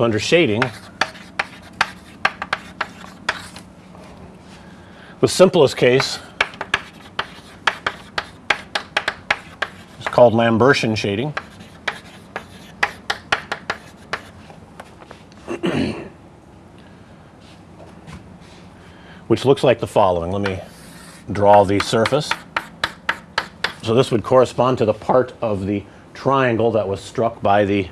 So under shading, the simplest case is called Lambertian shading. which looks like the following. Let me draw the surface. So this would correspond to the part of the triangle that was struck by the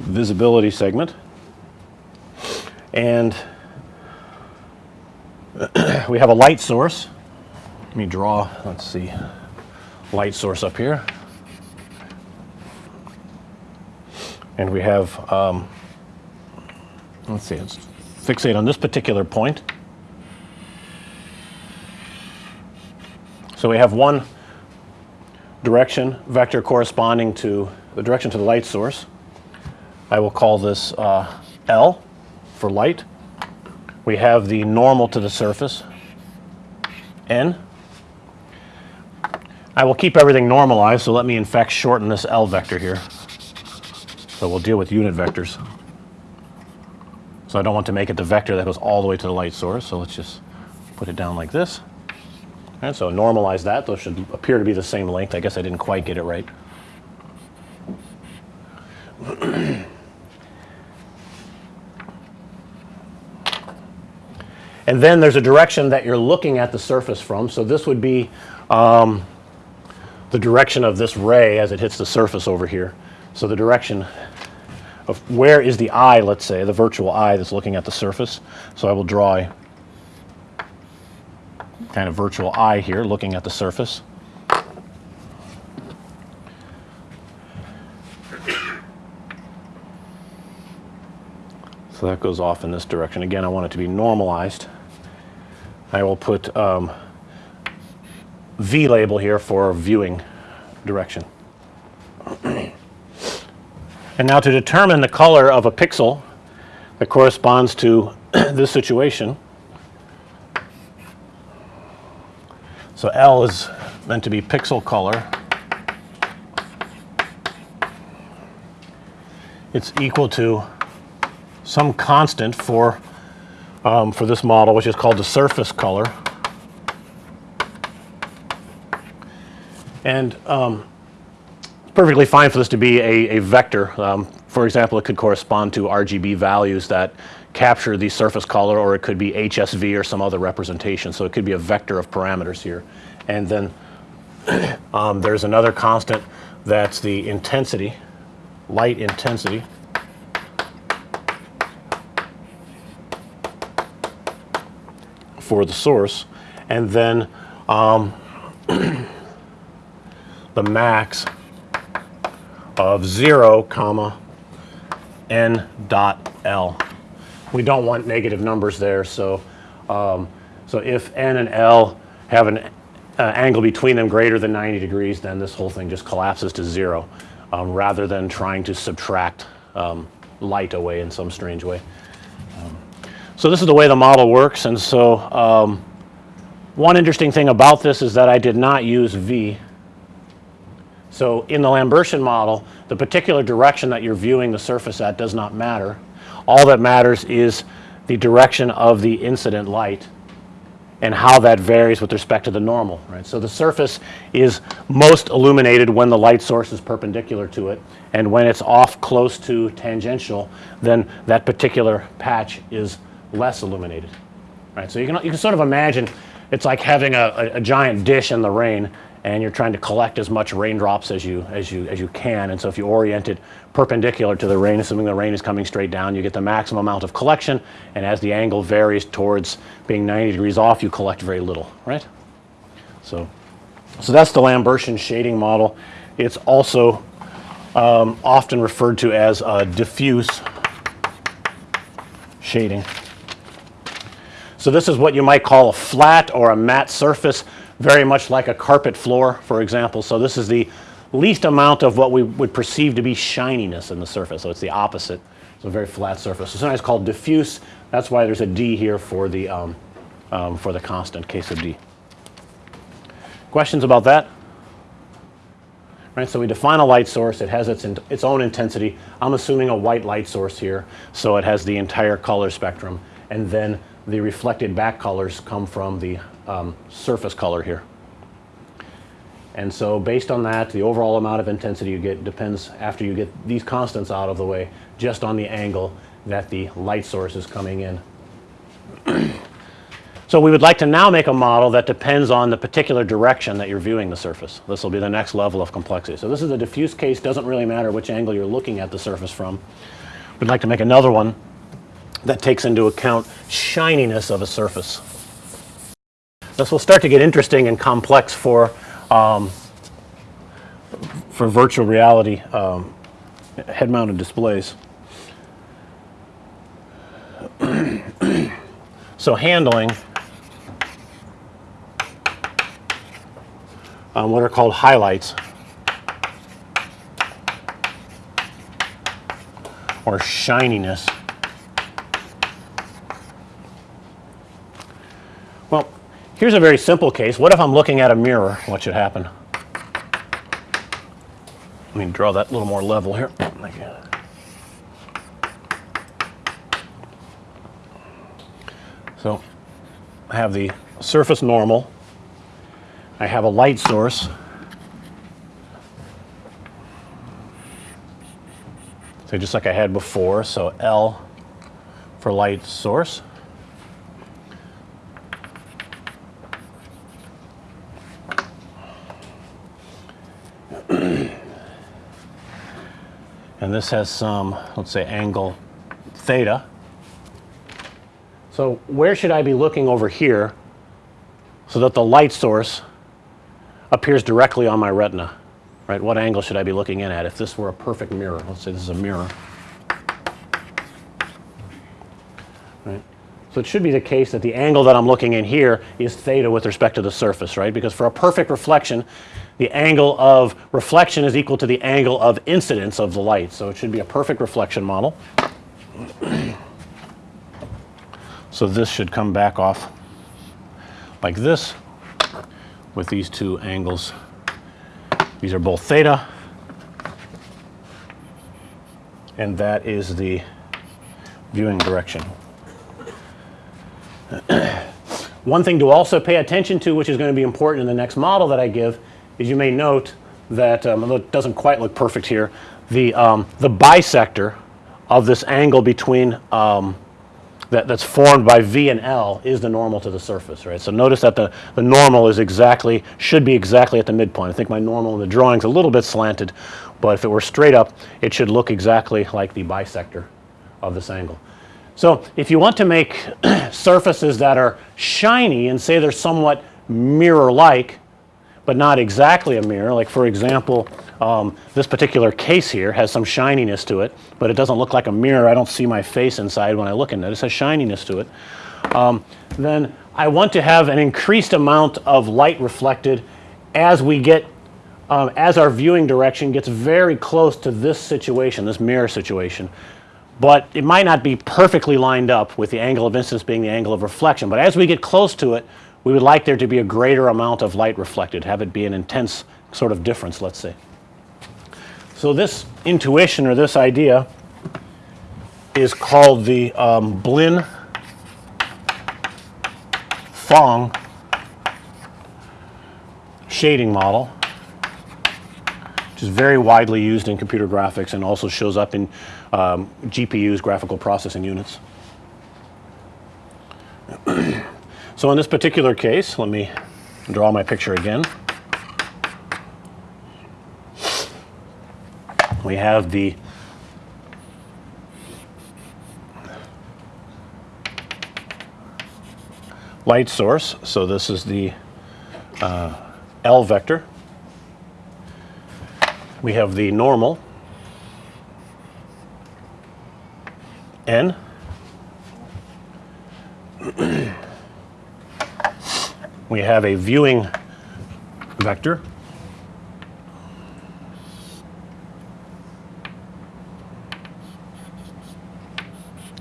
visibility segment. And we have a light source. Let me draw, let's see, light source up here. And we have, um, let's see, let's fixate on this particular point. So we have one direction vector corresponding to the direction to the light source. I will call this uh, L for light. We have the normal to the surface, N. I will keep everything normalized, so let me in fact shorten this L vector here. So we'll deal with unit vectors. So I don't want to make it the vector that goes all the way to the light source, so let's just put it down like this. And so normalize that. Those should appear to be the same length. I guess I didn't quite get it right. and then there's a direction that you're looking at the surface from. So this would be um, the direction of this ray as it hits the surface over here. So the direction of where is the eye, let's say, the virtual eye that's looking at the surface. So I will draw a kind of virtual eye here looking at the surface. So that goes off in this direction. Again, I want it to be normalized. I will put um, V label here for viewing direction. and now to determine the color of a pixel that corresponds to this situation, So L is meant to be pixel color. It's equal to some constant for um, for this model, which is called the surface color. And um, it's perfectly fine for this to be a, a vector. Um, for example, it could correspond to RGB values that capture the surface color or it could be HSV or some other representation. So it could be a vector of parameters here. And then um, there's another constant that's the intensity, light intensity. For the source and then um, the max of 0 comma n dot L we don't want negative numbers there. So, um, so if n and L have an uh, angle between them greater than 90 degrees, then this whole thing just collapses to zero um, rather than trying to subtract um, light away in some strange way. So this is the way the model works. And so um, one interesting thing about this is that I did not use V. So in the Lambertian model, the particular direction that you're viewing the surface at does not matter. All that matters is the direction of the incident light and how that varies with respect to the normal, right. So the surface is most illuminated when the light source is perpendicular to it and when it's off close to tangential then that particular patch is less illuminated, right. So you can, you can sort of imagine it's like having a, a, a giant dish in the rain and you're trying to collect as much raindrops as you as you as you can. And so if you orient it perpendicular to the rain assuming the rain is coming straight down you get the maximum amount of collection. And as the angle varies towards being 90 degrees off you collect very little right? So so that's the Lambertian shading model. It's also um, often referred to as a diffuse shading so this is what you might call a flat or a matte surface very much like a carpet floor for example. So this is the least amount of what we would perceive to be shininess in the surface. So it's the opposite. It's a very flat surface. So sometimes called diffuse. That's why there's a D here for the um, um, for the constant case of D. Questions about that? right? So we define a light source. It has its, its own intensity. I'm assuming a white light source here. So it has the entire color spectrum. And then the reflected back colors come from the um, surface color here. And so based on that, the overall amount of intensity you get depends after you get these constants out of the way, just on the angle that the light source is coming in. so we would like to now make a model that depends on the particular direction that you're viewing the surface. This will be the next level of complexity. So this is a diffuse case, doesn't really matter which angle you're looking at the surface from. We'd like to make another one that takes into account shininess of a surface. This will start to get interesting and complex for um, for virtual reality um, head-mounted displays. so handling um, what are called highlights or shininess. Well, here's a very simple case. What if I'm looking at a mirror? What should happen? Let me draw that a little more level here. So I have the surface normal. I have a light source. So just like I had before, so L for light source. And this has some, let's say, angle theta. So where should I be looking over here so that the light source appears directly on my retina? Right? What angle should I be looking in at if this were a perfect mirror? Let's say this is a mirror. Right? So it should be the case that the angle that I'm looking in here is theta with respect to the surface, right? Because for a perfect reflection, the angle of reflection is equal to the angle of incidence of the light. So it should be a perfect reflection model. so this should come back off like this with these two angles. These are both theta. And that is the viewing direction. One thing to also pay attention to, which is going to be important in the next model that I give, is you may note that, um, although it doesn't quite look perfect here, the, um, the bisector of this angle between um, that, that's formed by V and L is the normal to the surface, right. So notice that the, the normal is exactly, should be exactly at the midpoint. I think my normal in the drawing is a little bit slanted, but if it were straight up, it should look exactly like the bisector of this angle. So if you want to make surfaces that are shiny and say they're somewhat mirror-like, but not exactly a mirror. Like for example, um, this particular case here has some shininess to it, but it doesn't look like a mirror. I don't see my face inside when I look in it. It has shininess to it. Um, then I want to have an increased amount of light reflected as we get um, as our viewing direction gets very close to this situation, this mirror situation. But it might not be perfectly lined up with the angle of incidence being the angle of reflection. But as we get close to it, we would like there to be a greater amount of light reflected, have it be an intense sort of difference, let's say. So this intuition or this idea is called the um, Blinn Phong shading model, which is very widely used in computer graphics and also shows up in um, GPUs, graphical processing units. So in this particular case, let me draw my picture again. We have the light source. So this is the uh, L vector. We have the normal N we have a viewing vector.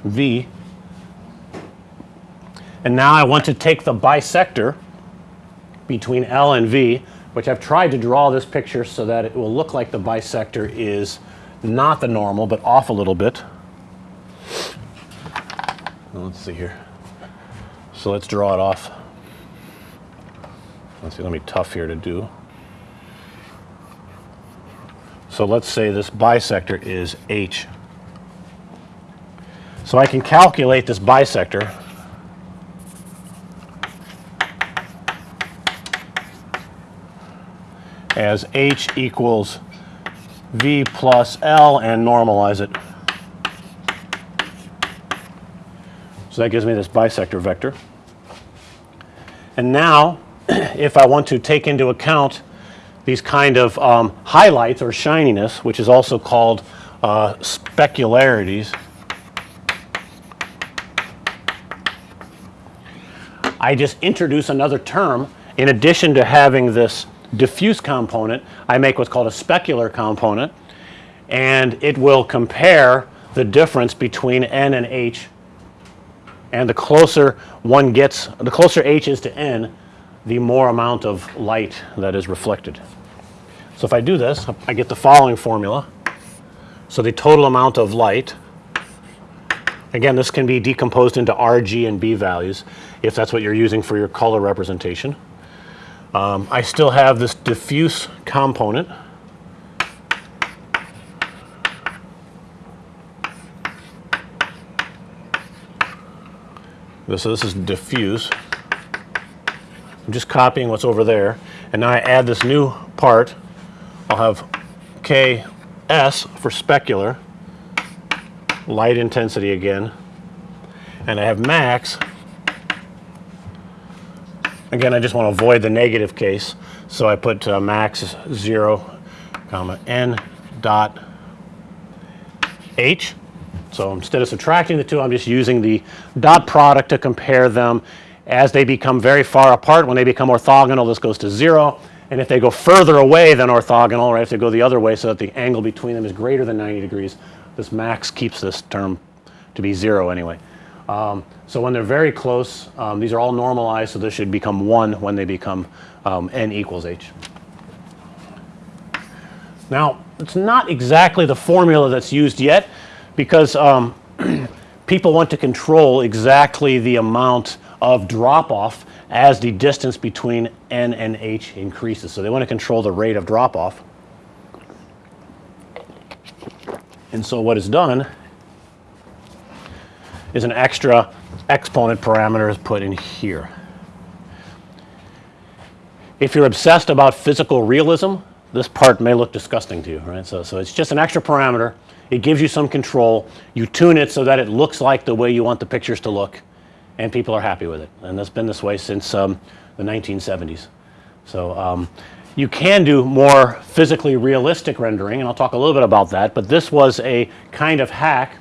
V. And now I want to take the bisector between L and V, which I've tried to draw this picture so that it will look like the bisector is not the normal, but off a little bit. Let's see here. So let's draw it off. Let's see, let me tough here to do. So let's say this bisector is H. So I can calculate this bisector as H equals V plus L and normalize it. So that gives me this bisector vector. And now, if I want to take into account these kind of um, highlights or shininess, which is also called uh, specularities, I just introduce another term. In addition to having this diffuse component, I make what's called a specular component and it will compare the difference between n and h. And the closer one gets, the closer h is to n, the more amount of light that is reflected. So if I do this, I get the following formula. So the total amount of light, again this can be decomposed into R, G and B values if that's what you're using for your color representation. Um, I still have this diffuse component. So this is diffuse. I'm just copying what's over there and now I add this new part. I'll have Ks for specular, light intensity again, and I have max Again, I just want to avoid the negative case. So I put uh, max 0, comma n dot h. So instead of subtracting the two, I'm just using the dot product to compare them as they become very far apart. When they become orthogonal, this goes to 0. And if they go further away than orthogonal, or if they go the other way so that the angle between them is greater than 90 degrees, this max keeps this term to be 0 anyway. Um, so when they're very close, um, these are all normalized, so this should become 1 when they become um, n equals h. Now, it's not exactly the formula that's used yet because um, people want to control exactly the amount of drop off as the distance between n and h increases. So they want to control the rate of drop off. And so what is done is an extra exponent parameter is put in here. If you're obsessed about physical realism, this part may look disgusting to you, right. So, so it's just an extra parameter. It gives you some control. You tune it so that it looks like the way you want the pictures to look and people are happy with it. And that's been this way since um, the 1970s. So, um, you can do more physically realistic rendering and I'll talk a little bit about that, but this was a kind of hack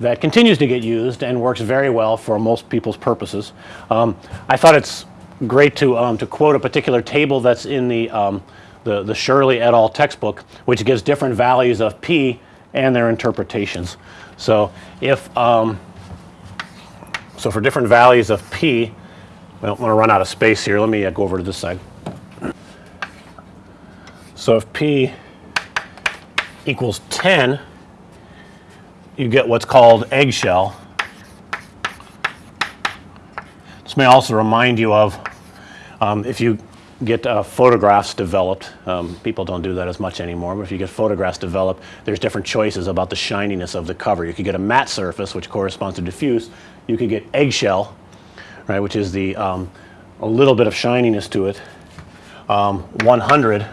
that continues to get used and works very well for most people's purposes. Um, I thought it's great to, um, to quote a particular table that's in the, um, the, the Shirley et al. textbook, which gives different values of P and their interpretations. So if, um, so for different values of P, I don't want to run out of space here. Let me uh, go over to this side. So if P equals 10, you get what's called eggshell. This may also remind you of um, if you get uh, photographs developed, um, people don't do that as much anymore, but if you get photographs developed, there's different choices about the shininess of the cover. You could get a matte surface, which corresponds to diffuse. You could get eggshell, right, which is the um, a little bit of shininess to it. Um, 100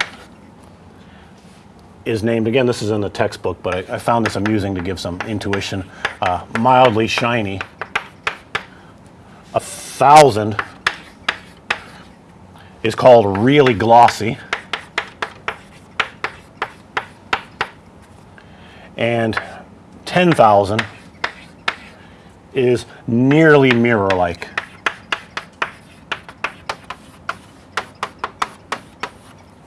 is named again this is in the textbook but I, I found this amusing to give some intuition uh, mildly shiny a thousand is called really glossy and 10,000 is nearly mirror like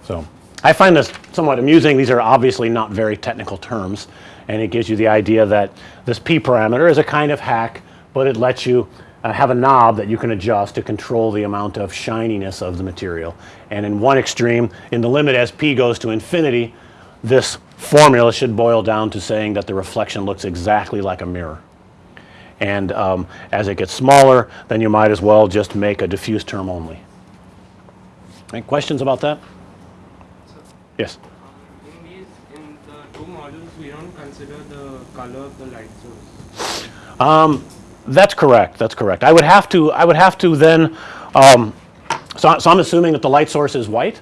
so I find this somewhat amusing. These are obviously not very technical terms and it gives you the idea that this p parameter is a kind of hack, but it lets you uh, have a knob that you can adjust to control the amount of shininess of the material. And in one extreme, in the limit as p goes to infinity, this formula should boil down to saying that the reflection looks exactly like a mirror. And um, as it gets smaller, then you might as well just make a diffuse term only. Any questions about that? Yes. In these, in the two models, we don't consider the color of the light source. That's correct. That's correct. I would have to. I would have to then. Um, so, so I'm assuming that the light source is white,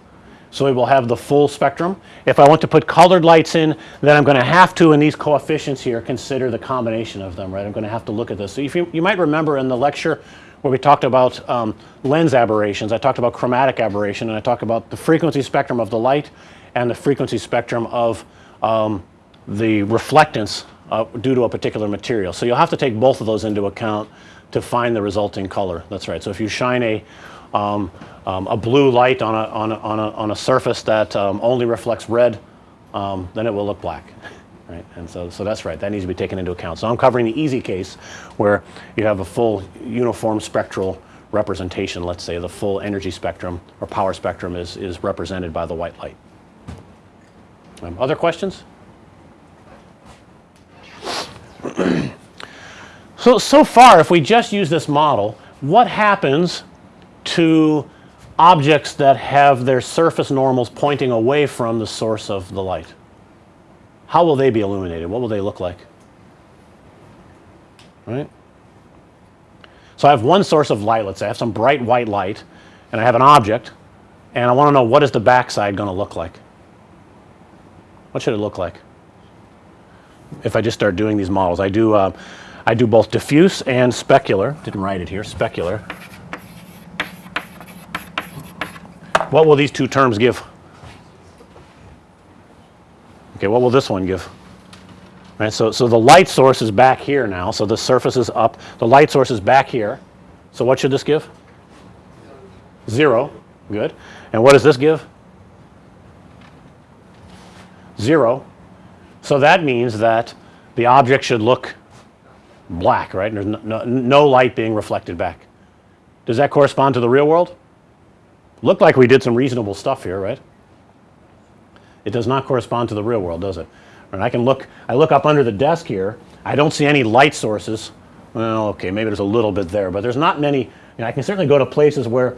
so it will have the full spectrum. If I want to put colored lights in, then I'm going to have to, in these coefficients here, consider the combination of them. Right? I'm going to have to look at this. So if you, you might remember in the lecture where we talked about um, lens aberrations, I talked about chromatic aberration, and I talked about the frequency spectrum of the light and the frequency spectrum of um, the reflectance uh, due to a particular material. So you'll have to take both of those into account to find the resulting color. That's right. So if you shine a um, um, a blue light on a on a on a, on a surface that um, only reflects red, um, then it will look black. Right, and so, so that's right. That needs to be taken into account. So I'm covering the easy case where you have a full uniform spectral representation. Let's say the full energy spectrum or power spectrum is is represented by the white light. Um, other questions? So, so far if we just use this model, what happens to objects that have their surface normals pointing away from the source of the light? How will they be illuminated? What will they look like? Right? So I have one source of light, let's say I have some bright white light and I have an object and I want to know what is the backside going to look like? What should it look like? If I just start doing these models, I do uh, I do both diffuse and specular. Didn't write it here. Specular. What will these two terms give? Okay, what will this one give? Right, so, so the light source is back here now. So the surface is up. The light source is back here. So what should this give? Zero. Good. And what does this give? Zero. So that means that the object should look black, right? And There's no, no, no, light being reflected back. Does that correspond to the real world? Looked like we did some reasonable stuff here, right? It does not correspond to the real world, does it? And I can look, I look up under the desk here. I don't see any light sources. Well, okay, maybe there's a little bit there, but there's not many. You know, I can certainly go to places where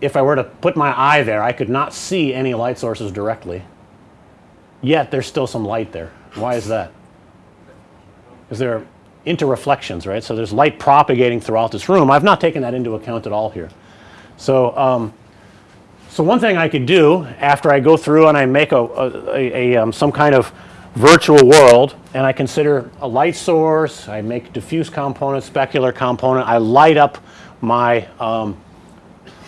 if I were to put my eye there, I could not see any light sources directly. Yet there's still some light there. Why is that? Because there are interreflections, right? So there's light propagating throughout this room. I've not taken that into account at all here. So, um, so one thing I could do after I go through and I make a, a, a, a um, some kind of virtual world and I consider a light source, I make diffuse component, specular component, I light up my um,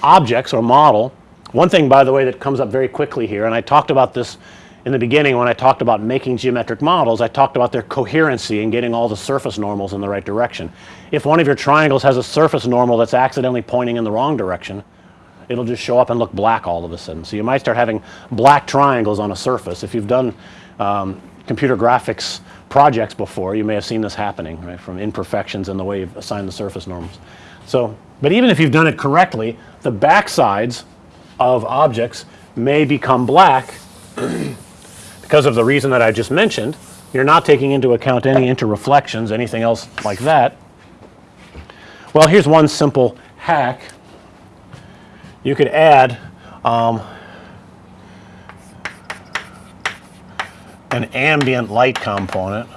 objects or model. One thing by the way that comes up very quickly here and I talked about this in the beginning when I talked about making geometric models, I talked about their coherency and getting all the surface normals in the right direction. If one of your triangles has a surface normal that's accidentally pointing in the wrong direction, it'll just show up and look black all of a sudden. So you might start having black triangles on a surface. If you've done um, computer graphics projects before, you may have seen this happening, right, from imperfections in the way you've assigned the surface normals. So, but even if you've done it correctly, the backsides of objects may become black because of the reason that I just mentioned. You're not taking into account any interreflections, anything else like that. Well, here's one simple hack. You could add um, an ambient light component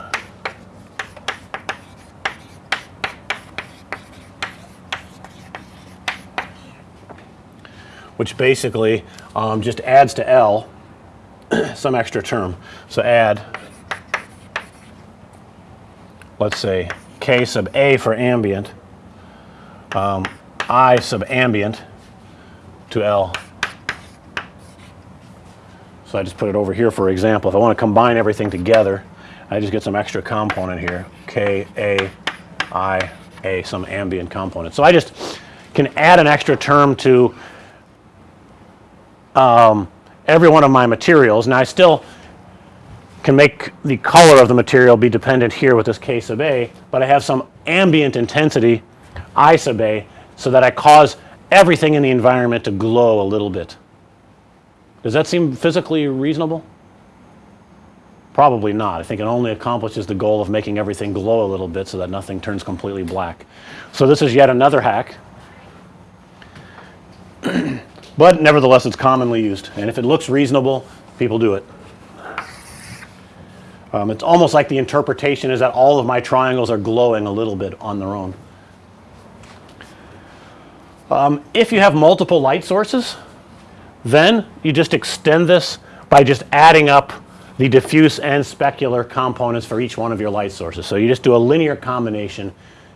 which basically um, just adds to L some extra term. So add, let's say K sub A for ambient, um, I sub ambient to L. So I just put it over here for example. If I want to combine everything together, I just get some extra component here, K, A, I, A, some ambient component. So I just can add an extra term to um, every one of my materials. Now I still can make the color of the material be dependent here with this K sub A, but I have some ambient intensity I sub A so that I cause everything in the environment to glow a little bit. Does that seem physically reasonable? Probably not. I think it only accomplishes the goal of making everything glow a little bit so that nothing turns completely black. So this is yet another hack. but nevertheless, it's commonly used. And if it looks reasonable, people do it. Um, it's almost like the interpretation is that all of my triangles are glowing a little bit on their own. Um, if you have multiple light sources, then you just extend this by just adding up the diffuse and specular components for each one of your light sources. So you just do a linear combination.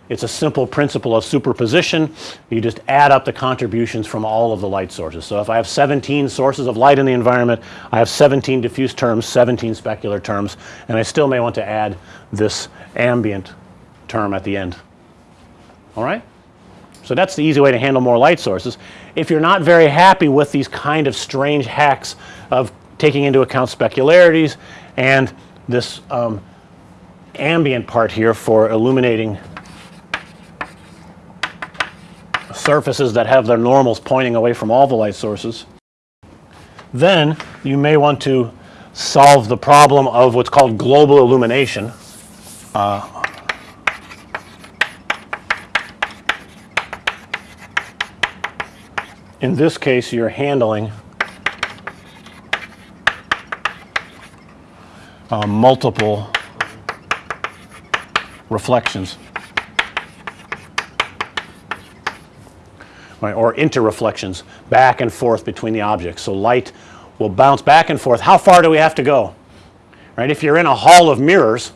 It's a simple principle of superposition. You just add up the contributions from all of the light sources. So if I have 17 sources of light in the environment, I have 17 diffuse terms, 17 specular terms, and I still may want to add this ambient term at the end. All right? So that's the easy way to handle more light sources. If you're not very happy with these kind of strange hacks of taking into account specularities and this um, ambient part here for illuminating surfaces that have their normals pointing away from all the light sources. Then you may want to solve the problem of what's called global illumination. Uh, in this case, you're handling uh, multiple reflections. Right, or interreflections back and forth between the objects. So light will bounce back and forth. How far do we have to go? Right? If you're in a hall of mirrors,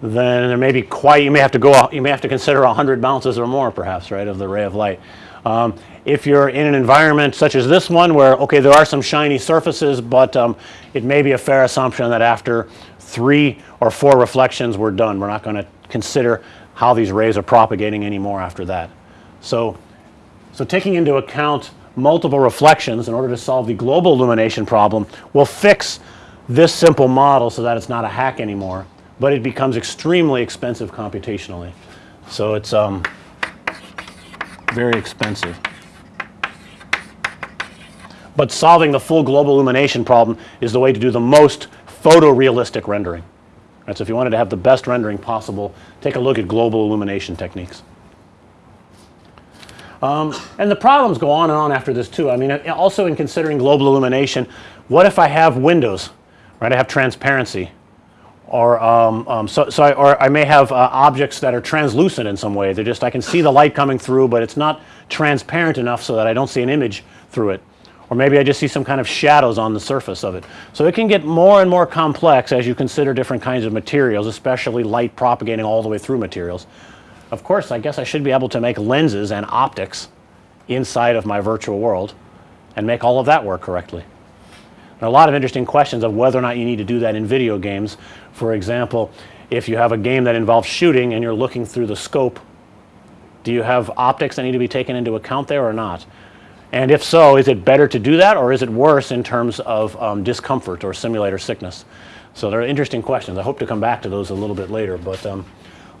then there may be quite, you may have to go, you may have to consider a 100 bounces or more perhaps, right, of the ray of light. Um, if you're in an environment such as this one where, okay, there are some shiny surfaces, but um, it may be a fair assumption that after three or four reflections we're done. We're not going to consider how these rays are propagating anymore after that. So, so taking into account multiple reflections in order to solve the global illumination problem will fix this simple model so that it's not a hack anymore, but it becomes extremely expensive computationally. So it's um, very expensive. But solving the full global illumination problem is the way to do the most photorealistic rendering. Right, so if you wanted to have the best rendering possible, take a look at global illumination techniques. Um, and the problems go on and on after this too. I mean, also in considering global illumination, what if I have windows, right? I have transparency, or um, um, so, so I, or I may have uh, objects that are translucent in some way. They're just I can see the light coming through, but it's not transparent enough so that I don't see an image through it. Or maybe I just see some kind of shadows on the surface of it. So it can get more and more complex as you consider different kinds of materials, especially light propagating all the way through materials. Of course, I guess I should be able to make lenses and optics inside of my virtual world and make all of that work correctly. There are a lot of interesting questions of whether or not you need to do that in video games. For example, if you have a game that involves shooting and you're looking through the scope, do you have optics that need to be taken into account there or not? And if so, is it better to do that or is it worse in terms of um, discomfort or simulator sickness? So there are interesting questions. I hope to come back to those a little bit later. But um,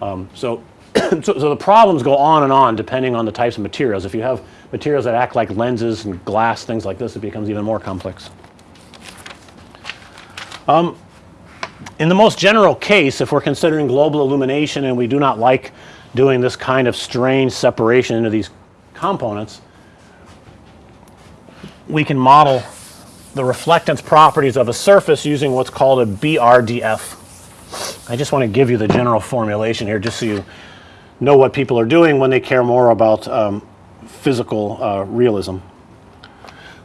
um, so, so, so, the problems go on and on depending on the types of materials. If you have materials that act like lenses and glass, things like this, it becomes even more complex. Um, in the most general case, if we're considering global illumination and we do not like doing this kind of strange separation into these components, we can model the reflectance properties of a surface using what's called a BRDF. I just want to give you the general formulation here just so you know what people are doing when they care more about um, physical uh, realism.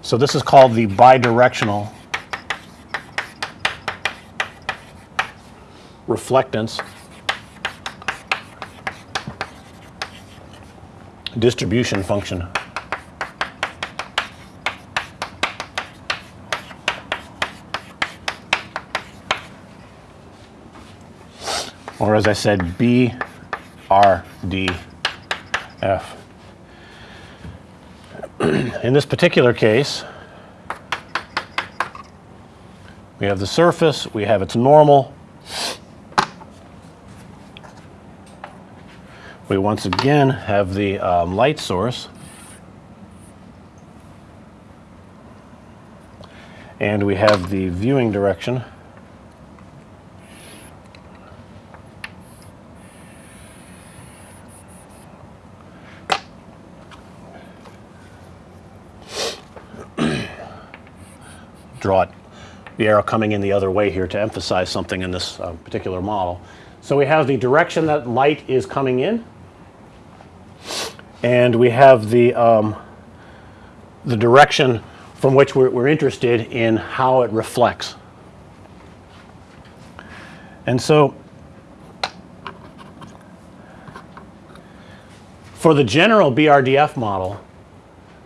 So this is called the bidirectional reflectance distribution function. or as I said, B, R, D, F. In this particular case, We have the surface, we have its normal. We once again have the um, light source. And we have the viewing direction. draw it, the arrow coming in the other way here to emphasize something in this uh, particular model. So we have the direction that light is coming in, and we have the um, the direction from which we're, we're interested in how it reflects. And so for the general BRDF model,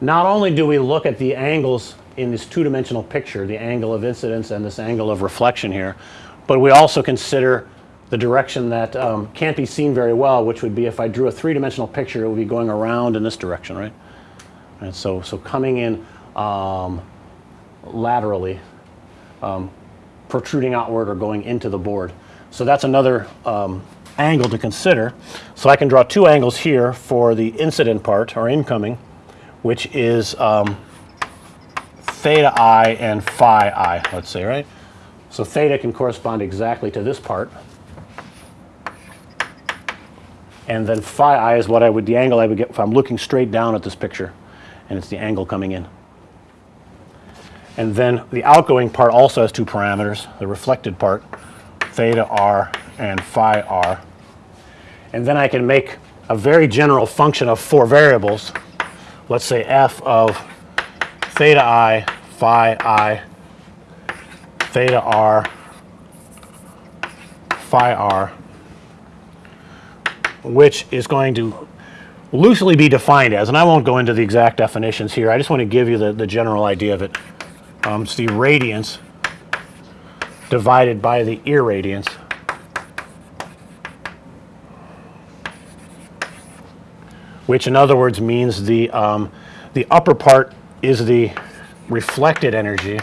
not only do we look at the angles in this two-dimensional picture, the angle of incidence and this angle of reflection here, but we also consider the direction that um, can't be seen very well, which would be if I drew a three-dimensional picture, it would be going around in this direction, right? And so, so coming in um, laterally, um, protruding outward or going into the board. So that's another um, angle to consider. So I can draw two angles here for the incident part or incoming, which is um, theta i and phi i, let's say, right? So theta can correspond exactly to this part. And then phi i is what I would, the angle I would get if I'm looking straight down at this picture, and it's the angle coming in. And then the outgoing part also has two parameters, the reflected part, theta r and phi r. And then I can make a very general function of four variables. Let's say f of theta i, phi i, theta r, phi r, which is going to loosely be defined as, and I won't go into the exact definitions here, I just want to give you the, the general idea of it. Um, it's the radiance divided by the irradiance. Which in other words means the, um, the upper part is the reflected energy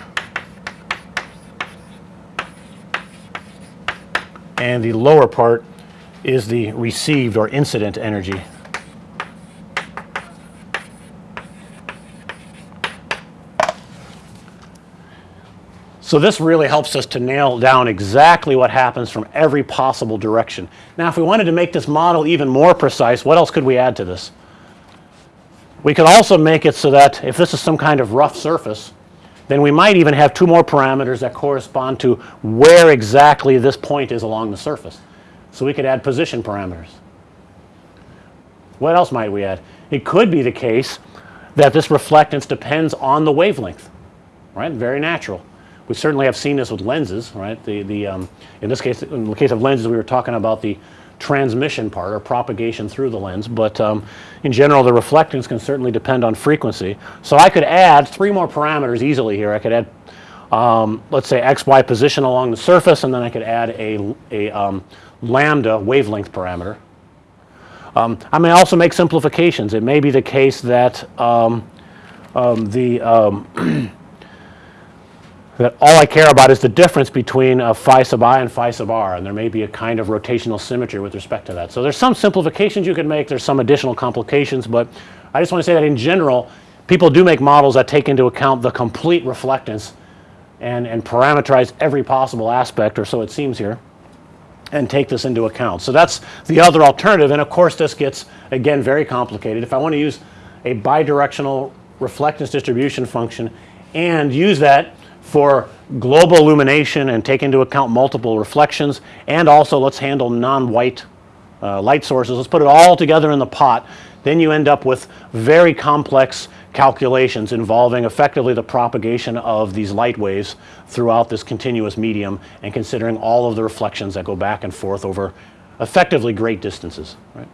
and the lower part is the received or incident energy. So this really helps us to nail down exactly what happens from every possible direction. Now if we wanted to make this model even more precise, what else could we add to this? We could also make it so that if this is some kind of rough surface, then we might even have two more parameters that correspond to where exactly this point is along the surface. So we could add position parameters. What else might we add? It could be the case that this reflectance depends on the wavelength, right? Very natural. We certainly have seen this with lenses, right? The, the, um, in this case, in the case of lenses, we were talking about the transmission part or propagation through the lens, but um, in general, the reflectance can certainly depend on frequency. So I could add three more parameters easily here. I could add, um, let's say, x, y position along the surface, and then I could add a, a um, lambda wavelength parameter. Um, I may also make simplifications. It may be the case that um, um, the that all I care about is the difference between uh, phi sub i and phi sub r and there may be a kind of rotational symmetry with respect to that. So there's some simplifications you can make, there's some additional complications, but I just want to say that in general people do make models that take into account the complete reflectance and, and parameterize every possible aspect or so it seems here and take this into account. So that's the other alternative and of course this gets again very complicated. If I want to use a bidirectional reflectance distribution function and use that for global illumination and take into account multiple reflections and also let's handle non-white uh, light sources. Let's put it all together in the pot. Then you end up with very complex calculations involving effectively the propagation of these light waves throughout this continuous medium and considering all of the reflections that go back and forth over effectively great distances, right.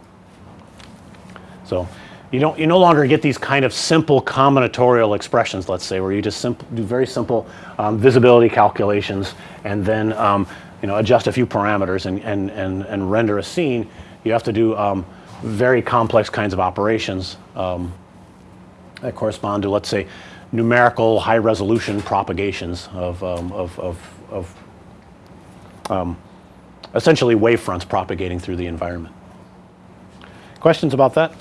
So you don't, you no longer get these kind of simple combinatorial expressions, let's say, where you just simple, do very simple um, visibility calculations and then um, you know, adjust a few parameters and, and, and, and render a scene. You have to do um, very complex kinds of operations um, that correspond to, let's say, numerical high resolution propagations of, um, of, of, of um, essentially wave fronts propagating through the environment. Questions about that?